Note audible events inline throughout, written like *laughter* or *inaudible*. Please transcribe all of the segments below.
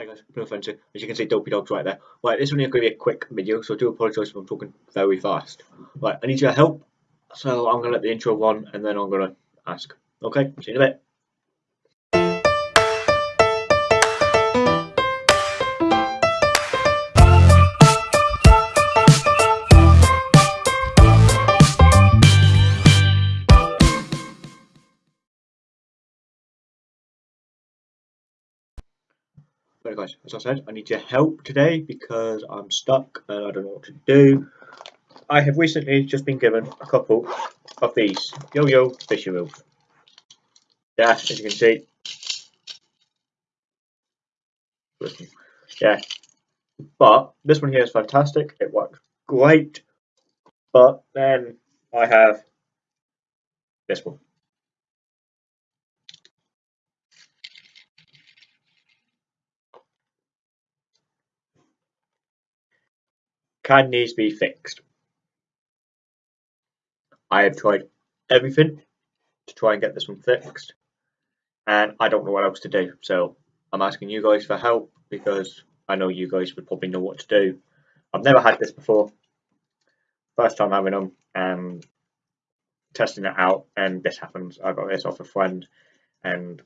Hi guys, no offense, as you can see Dopey Dog's right there. Right, this one is going to be a quick video, so I do apologise if I'm talking very fast. Right, I need your help, so I'm going to let the intro run and then I'm going to ask. Okay, see you in a bit. Right guys, as I said, I need your help today because I'm stuck and I don't know what to do. I have recently just been given a couple of these Yo-Yo Fisher Reels. Yeah, as you can see. Yeah. But this one here is fantastic. It works great. But then I have this one. Can these be fixed? I have tried everything to try and get this one fixed and I don't know what else to do. So I'm asking you guys for help because I know you guys would probably know what to do. I've never had this before. First time having them and um, testing it out and this happens. I got this off a friend and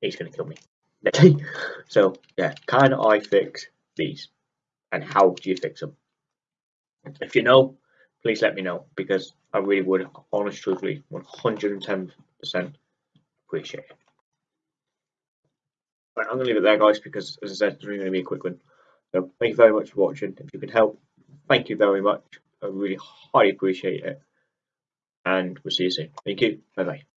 he's gonna kill me. *laughs* So yeah can I fix these? And how do you fix them if you know please let me know because I really would, honestly, truthfully, 110% appreciate it. Right, I'm going to leave it there, guys, because as I said, it's really going to be a quick one. So thank you very much for watching. If you could help, thank you very much. I really highly appreciate it. And we'll see you soon. Thank you. Bye bye.